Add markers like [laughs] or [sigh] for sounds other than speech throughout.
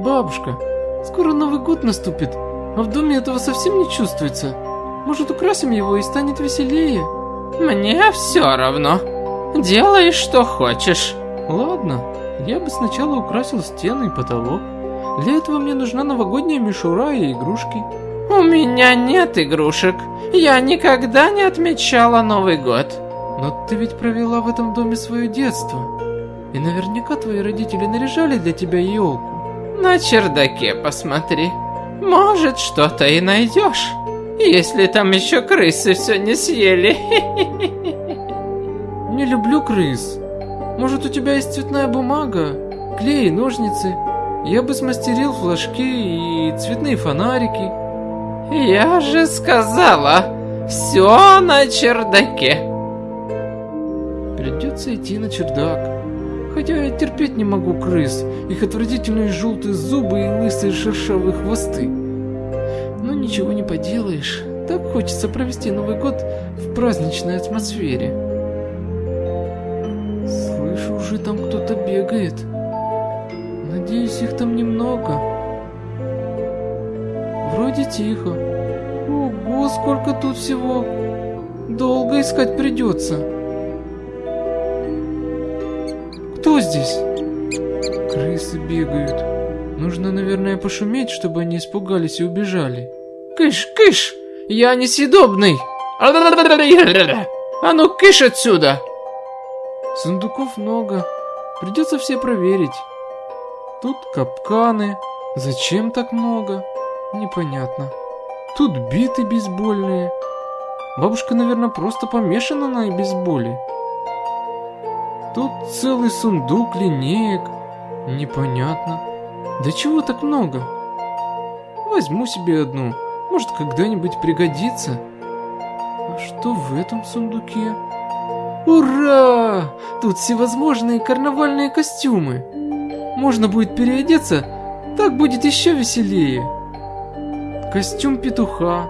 Бабушка, скоро Новый год наступит, а в доме этого совсем не чувствуется. Может, украсим его и станет веселее? Мне все равно. Делай, что хочешь. Ладно, я бы сначала украсил стены и потолок. Для этого мне нужна новогодняя мишура и игрушки. У меня нет игрушек. Я никогда не отмечала Новый год. Но ты ведь провела в этом доме свое детство. И наверняка твои родители наряжали для тебя елку. На чердаке посмотри. Может, что-то и найдешь. Если там еще крысы все не съели. [laughs] Не люблю крыс. Может, у тебя есть цветная бумага, клей, ножницы? Я бы смастерил флажки и цветные фонарики. Я же сказала, все на чердаке. Придется идти на чердак. Я терпеть не могу крыс, их отвратительные желтые зубы и лысые шершавые хвосты. Но ничего не поделаешь, так хочется провести Новый год в праздничной атмосфере. Слышу, уже там кто-то бегает. Надеюсь, их там немного. Вроде тихо. Ого, сколько тут всего. Долго искать придется. Кто здесь? Крысы бегают. Нужно, наверное, пошуметь, чтобы они испугались и убежали. Кыш, кыш! Я несъедобный! А ну кыш отсюда! Сундуков много. Придется все проверить. Тут капканы. Зачем так много? Непонятно. Тут биты бейсбольные. Бабушка, наверное, просто помешана на бейсболе. Тут целый сундук линеек. Непонятно. Да чего так много? Возьму себе одну. Может, когда-нибудь пригодится. А что в этом сундуке? Ура! Тут всевозможные карнавальные костюмы. Можно будет переодеться, так будет еще веселее. Костюм петуха.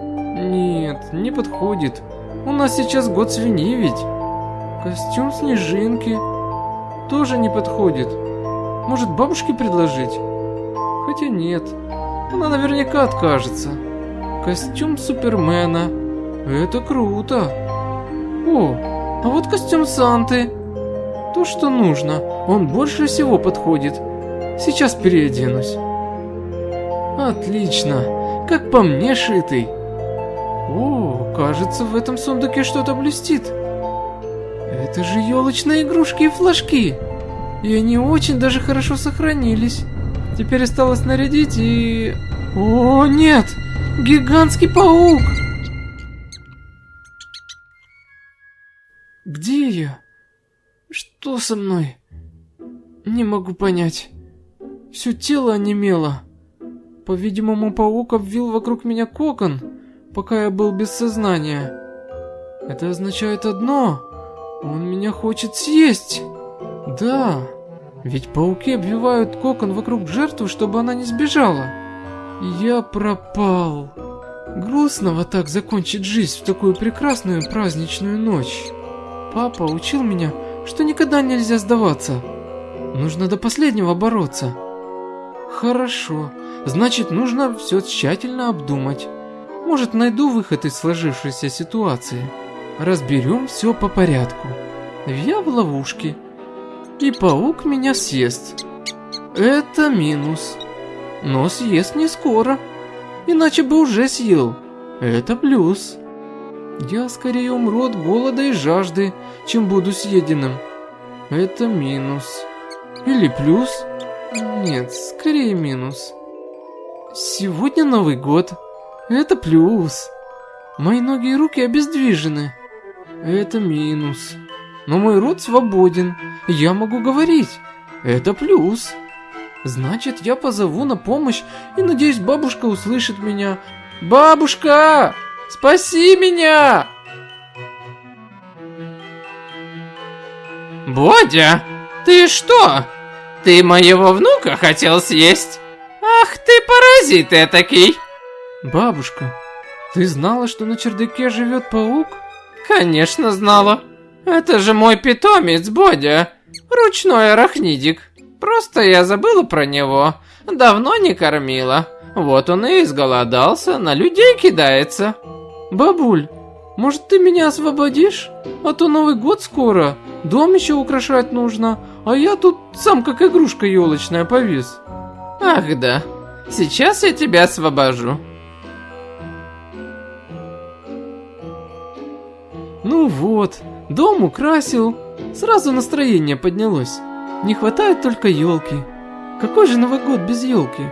Нет, не подходит. У нас сейчас год свиньи ведь. Костюм снежинки. Тоже не подходит. Может, бабушке предложить? Хотя нет. Она наверняка откажется. Костюм Супермена. Это круто. О, а вот костюм Санты. То, что нужно. Он больше всего подходит. Сейчас переоденусь. Отлично. Как по мне шитый. О, кажется, в этом сундуке что-то блестит. Это же елочные игрушки и флажки. И они очень даже хорошо сохранились. Теперь осталось нарядить и... О, нет! Гигантский паук! Где я? Что со мной? Не могу понять. Все тело онемело. По-видимому, паук обвил вокруг меня кокон, пока я был без сознания. Это означает одно. Он меня хочет съесть. Да, ведь пауки обвивают кокон вокруг жертвы, чтобы она не сбежала. Я пропал. Грустно вот так закончить жизнь в такую прекрасную праздничную ночь. Папа учил меня, что никогда нельзя сдаваться. Нужно до последнего бороться. Хорошо, значит нужно все тщательно обдумать. Может найду выход из сложившейся ситуации. Разберем все по порядку. Я в ловушке. И паук меня съест. Это минус. Но съест не скоро. Иначе бы уже съел. Это плюс. Я скорее умру от голода и жажды, чем буду съеденным. Это минус. Или плюс? Нет, скорее минус. Сегодня Новый год. Это плюс. Мои ноги и руки обездвижены. Это минус. Но мой рот свободен. Я могу говорить. Это плюс. Значит, я позову на помощь и надеюсь, бабушка услышит меня. Бабушка! Спаси меня! Бодя, ты что? Ты моего внука хотел съесть? Ах ты паразит этакий! Бабушка, ты знала, что на чердаке живет паук? Конечно знала. Это же мой питомец, Бодя. Ручной арахнидик. Просто я забыла про него. Давно не кормила. Вот он и изголодался, на людей кидается. Бабуль, может ты меня освободишь? А то Новый год скоро, дом еще украшать нужно, а я тут сам как игрушка елочная повис. Ах да, сейчас я тебя освобожу. Ну вот, дом украсил, сразу настроение поднялось. Не хватает только елки. Какой же Новый год без елки?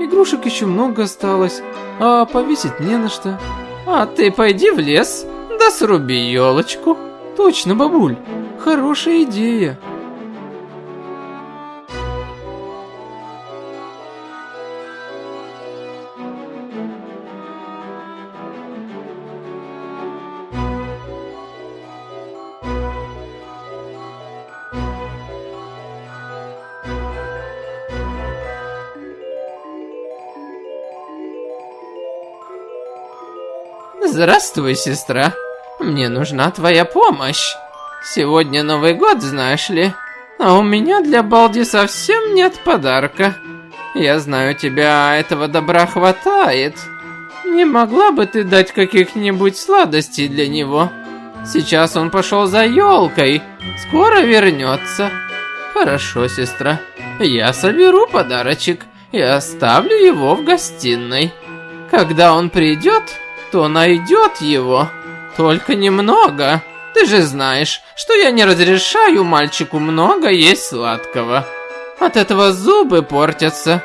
Игрушек еще много осталось, а повесить не на что. А ты пойди в лес, да сруби елочку. Точно, бабуль, хорошая идея. Здравствуй, сестра. Мне нужна твоя помощь. Сегодня Новый год, знаешь ли. А у меня для Балди совсем нет подарка. Я знаю, тебя этого добра хватает. Не могла бы ты дать каких-нибудь сладостей для него? Сейчас он пошел за елкой. Скоро вернется. Хорошо, сестра. Я соберу подарочек и оставлю его в гостиной. Когда он придет, то найдет его. Только немного. Ты же знаешь, что я не разрешаю мальчику много есть сладкого. От этого зубы портятся.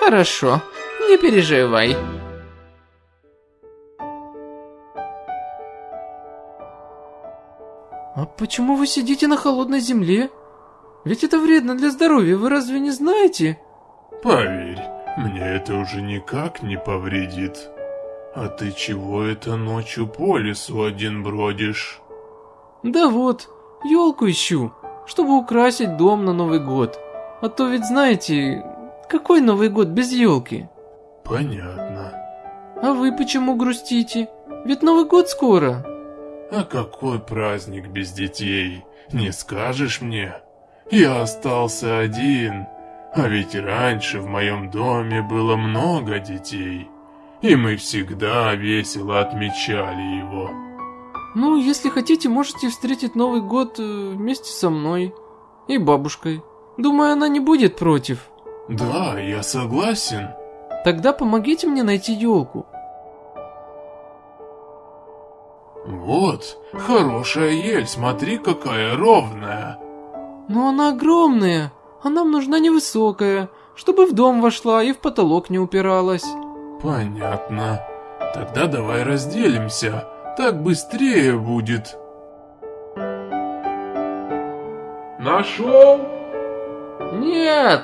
Хорошо, не переживай. А почему вы сидите на холодной земле? Ведь это вредно для здоровья, вы разве не знаете? Поверь, мне это уже никак не повредит. А ты чего это ночью по лесу один бродишь? Да вот, елку ищу, чтобы украсить дом на Новый год. А то ведь знаете, какой Новый год без елки? Понятно. А вы почему грустите? Ведь Новый год скоро. А какой праздник без детей? Не скажешь мне? Я остался один, а ведь раньше в моем доме было много детей, и мы всегда весело отмечали его. Ну, если хотите, можете встретить Новый год э, вместе со мной и бабушкой. Думаю, она не будет против. Да, я согласен. Тогда помогите мне найти елку. Вот, хорошая ель, смотри, какая ровная. Но она огромная, а нам нужна невысокая, чтобы в дом вошла и в потолок не упиралась. Понятно. Тогда давай разделимся, так быстрее будет. Нашел? Нет!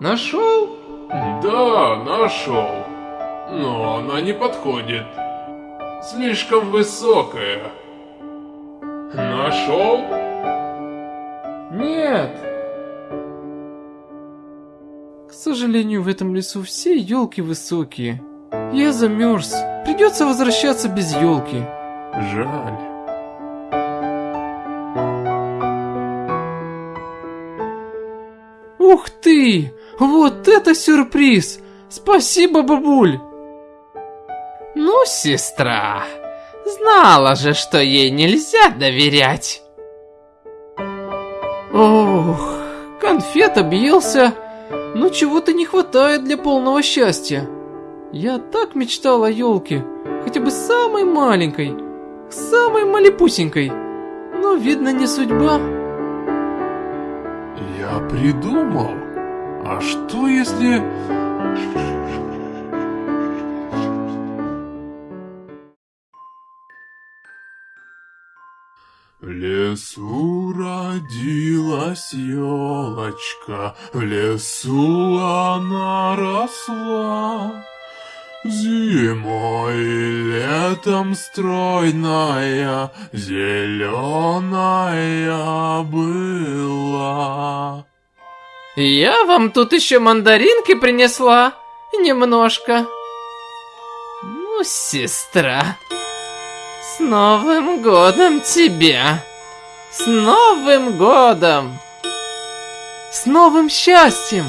Нашел? Да, нашел. Но она не подходит. Слишком высокая. Нашел? Нет! Сожалению, в этом лесу все елки высокие. Я замерз. Придется возвращаться без елки. Жаль. Ух ты! Вот это сюрприз! Спасибо, бабуль! Ну, сестра, знала же, что ей нельзя доверять. Ох, конфет объелся, но чего-то не хватает для полного счастья. Я так мечтал о елке, хотя бы самой маленькой, самой малепусенькой, но видно не судьба. Я придумал. А что если... лесу родилась елочка, в лесу она росла. Зимой и летом стройная, зеленая была. Я вам тут еще мандаринки принесла. Немножко. Ну, сестра, с Новым годом тебя! С Новым годом! С новым счастьем!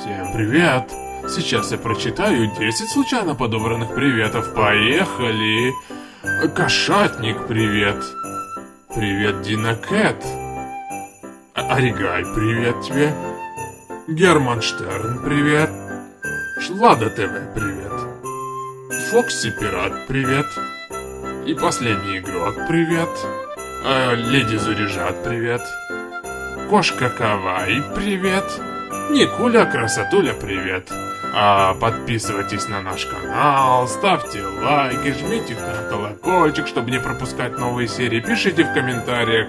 Всем привет! Сейчас я прочитаю 10 случайно подобранных приветов. Поехали! Кошатник, привет! Привет, Дина Кэт! А- Оригай, привет тебе! Герман Штерн, привет! Шлада ТВ, привет! Фокси Пират, привет! И последний игрок, привет! А, Леди Заряжат, привет! Кошка Кавай, привет! Никуля Красотуля, привет! А, подписывайтесь на наш канал, ставьте лайки, жмите на колокольчик, чтобы не пропускать новые серии, пишите в комментариях,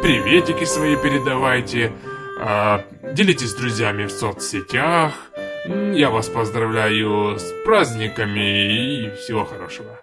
приветики свои передавайте, а, делитесь с друзьями в соцсетях. Я вас поздравляю с праздниками и всего хорошего.